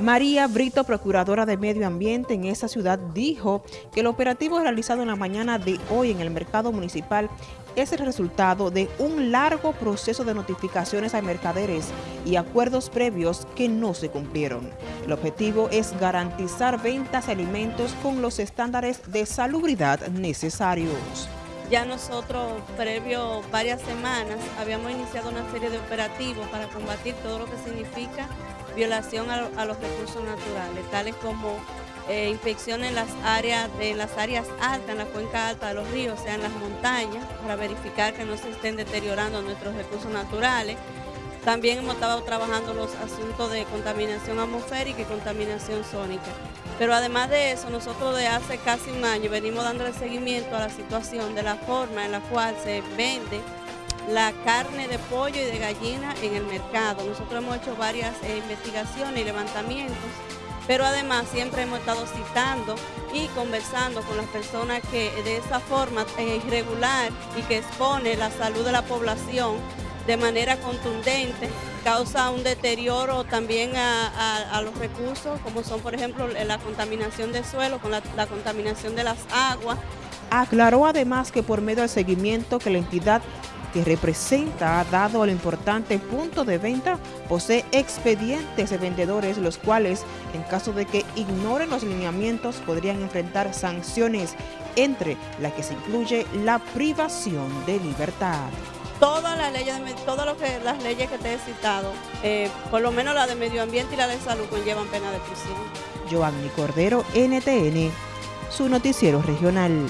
María Brito, procuradora de Medio Ambiente en esa ciudad, dijo que el operativo realizado en la mañana de hoy en el mercado municipal es el resultado de un largo proceso de notificaciones a mercaderes y acuerdos previos que no se cumplieron. El objetivo es garantizar ventas de alimentos con los estándares de salubridad necesarios. Ya nosotros, previo varias semanas, habíamos iniciado una serie de operativos para combatir todo lo que significa violación a, los recursos naturales, tales como eh, inspecciones en las áreas, en las áreas altas, en la cuenca alta de los ríos, o sea, en las montañas, para verificar que no se estén deteriorando nuestros recursos naturales. También hemos estado trabajando los asuntos de contaminación atmosférica y contaminación sónica. Pero además de eso, nosotros de hace casi un año venimos dándole seguimiento a la situación de la forma en la cual se vende la carne de pollo y de gallina en el mercado. Nosotros hemos hecho varias eh, investigaciones y levantamientos, pero además siempre hemos estado citando y conversando con las personas que de esa forma eh, irregular y que expone la salud de la población de manera contundente, causa un deterioro también a, los recursos, como son por ejemplo la contaminación del suelo, con la, la contaminación de las aguas. Aclaró además que por medio del seguimiento que la entidad que representa ha dado al importante punto de venta, posee expedientes de vendedores los cuales, en caso de que ignoren los lineamientos, podrían enfrentar sanciones, entre las que se incluye la privación de libertad. Todas las leyes, todas lo que, las leyes que te he citado, eh, por lo menos la de medio ambiente y la de salud, conllevan pena de prisión. Joanny Cordero, NTN, su noticiero regional.